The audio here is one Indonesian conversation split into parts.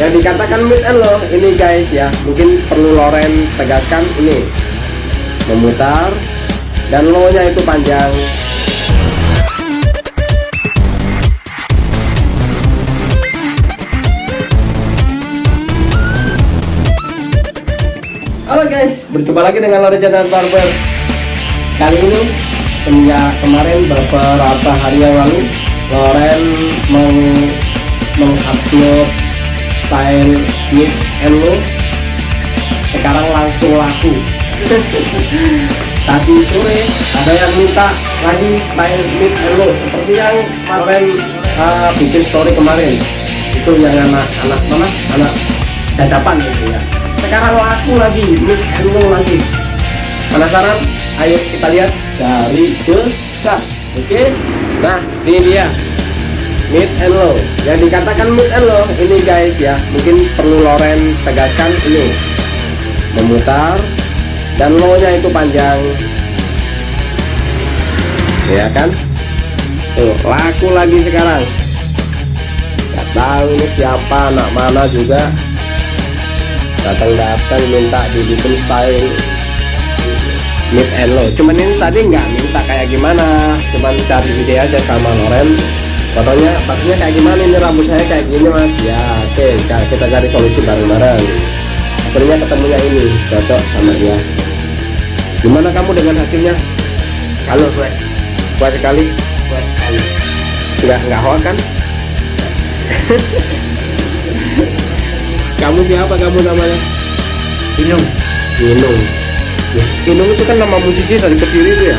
yang dikatakan mid and low ini guys ya mungkin perlu Loren tegaskan ini. Memutar dan low nya itu panjang. Halo guys, berjumpa lagi dengan Loren Jatan Barber. Kali ini, semenjak kemarin beberapa hari yang lalu Loren meng mengupload style mid and low Sekarang langsung laku. Tadi sore ada yang minta lagi style mid and low Seperti yang kemarin uh, bikin story kemarin. Itu yang anak-anak mana? Anak dadapan gitu ya. Sekarang laku lagi mid and low lagi. Penasaran? Ayo kita lihat dari dekat oke? Nah ini dia mid and low yang dikatakan mid and low ini guys ya mungkin perlu Loren tegaskan ini. Memutar dan low nya itu panjang. Ya kan? Tuh laku lagi sekarang. Gak tahu ini siapa anak mana juga. Datang-datang minta dibikin style mid and low cuman ini tadi nggak minta kayak gimana. Cuman cari ide aja sama Loren fotonya fotonya kayak gimana ini rambut saya kayak gini mas? Ya oke okay, kita cari solusi bareng-bareng. Akhirnya ketemunya ini cocok sama dia. Gimana kamu dengan hasilnya? Kalau puas puas sekali. Puas sekali. Nggak nggak hoax kan? Kamu siapa kamu namanya? Inung. Inung. Inung itu kan nama musisi dari Kediri itu ya?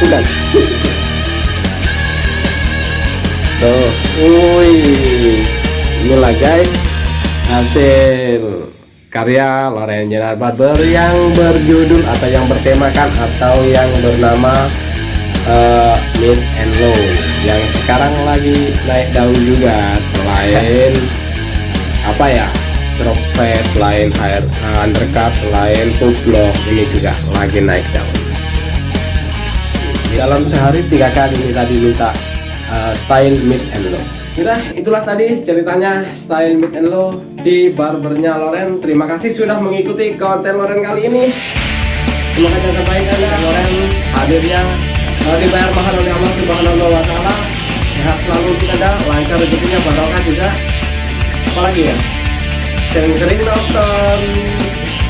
Bukan tuh wih inilah guys hasil karya Loren General Barber yang berjudul atau yang bertemakan atau yang bernama uh, Mid and Low yang sekarang lagi naik daun juga. Selain apa ya drop fade selain air uh, undercut selain full block ini juga lagi naik daun. Dalam sehari tiga kali ini tadi minta uh, style mid and low sudah itulah tadi ceritanya style mid and low di barbernya Loren. Terima kasih sudah mengikuti konten Loren kali ini. Semoga jasa baik anda Loren. Hadirnya uh, dibayar mahal oleh Allah subhanahu wa ta'ala sehat selalu kita lancar rezekinya barokah juga. Apalagi ya? Sering-sering nonton.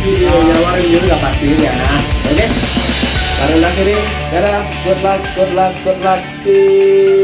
Videonya Warin juga pastinya oke. Okay? karena akhirnya dadah. Good luck good luck good luck. Sip